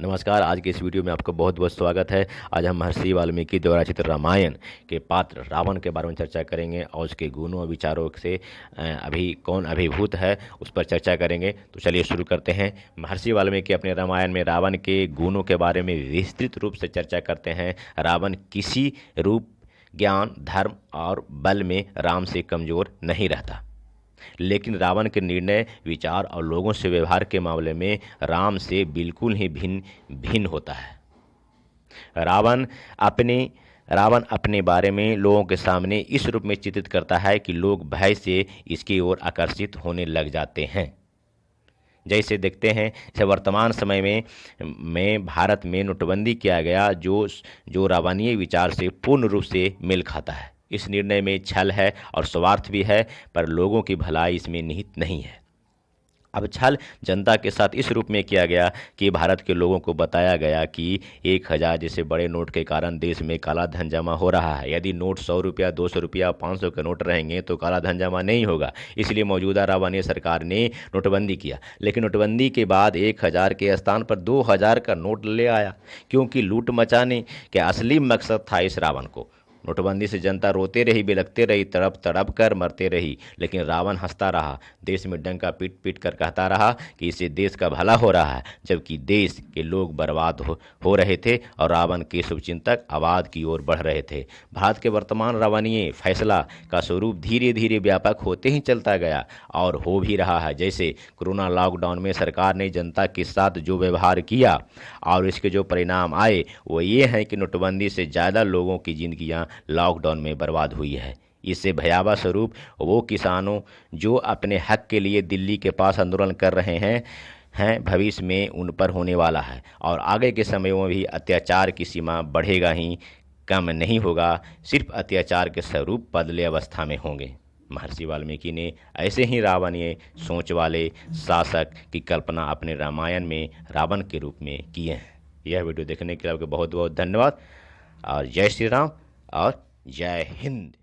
नमस्कार, आज के इस वीडियो में आपका बहुत बहुत स्वागत है। आज हम महर्षि वाल्मीकि द्वारा चित्र रामायण के पात्र रावण के बारे में चर्चा करेंगे और उसके गुणों और विचारों से अभी कौन अभिभूत है, उस पर चर्चा करेंगे। तो चलिए शुरू करते हैं। महर्षि वाल्मीकि अपने रामायण में रावण के गुणों के बारे में विस्तृत रूप से चर्चा करते हैं। रावण किसी रूप, ज्ञान, धर्म और बल में राम से कमज़ोर नहीं रहता। लेकिन रावण के निर्णय, विचार और लोगों से व्यवहार के मामले में राम से बिल्कुल ही भिन्न भिन्न होता है। रावण अपने रावण अपने बारे में लोगों के सामने इस रूप में चित्रित करता है कि लोग भय से इसकी ओर आकर्षित होने लग जाते हैं। जैसे देखते हैं, जैसे वर्तमान समय में में भारत में नोटबंदी किया गया जो जो रावणीय विचार से पूर्ण रूप से मेल खाता है। इस निर्णय में छल है और स्वार्थ भी है, पर लोगों की भलाई इसमें निहित नहीं है। अब छल जनता के साथ इस रूप में किया गया कि भारत के लोगों को बताया गया कि एक हज़ार जैसे बड़े नोट के कारण देश में काला धन जमा हो रहा है। यदि नोट सौ रुपया, दो सौ रुपया, पाँच सौ के नोट रहेंगे तो काला धन जमा नहीं होगा। इसलिए मौजूदा रावानी सरकार ने नोटबंदी किया। लेकिन नोटबंदी के बाद एक हज़ार के स्थान पर दो हज़ार का नोट ले आया, क्योंकि लूट मचाने का असली मकसद था इस रावण को। नोटबंदी से जनता रोते रही बिलकते रही तड़प तड़प कर मरते रही। लेकिन रावण हंसता रहा देश में डंका पीट पीट कर कहता रहा कि इससे देश का भला हो रहा है जबकि देश के लोग बर्बाद हो, हो रहे थे और रावण के शुभचिंतक आबाद की ओर बढ़ रहे थे। भारत के वर्तमान रावणीय फैसला का स्वरूप धीरे धीरे व्यापक होते ही चलता गया और हो भी रहा है। जैसे कोरोना लॉकडाउन में सरकार ने जनता के साथ जो व्यवहार किया और इसके जो परिणाम आए वो ये हैं कि नोटबंदी से ज़्यादा लोगों की ज़िंदगियाँ लॉकडाउन में बर्बाद हुई है। इससे भयावह स्वरूप वो किसानों जो अपने हक के लिए दिल्ली के पास आंदोलन कर रहे हैं हैं, भविष्य में उन पर होने वाला है। और आगे के समय में भी अत्याचार की सीमा बढ़ेगा ही, कम नहीं होगा, सिर्फ़ अत्याचार के स्वरूप बदले अवस्था में होंगे। महर्षि वाल्मीकि ने ऐसे ही रावणीय सोच वाले शासक की कल्पना अपने रामायण में, रावण के रूप में किए हैं। यह वीडियो देखने के लिए आपको बहुत बहुत धन्यवाद। और जय श्री राम। और जय हिंद।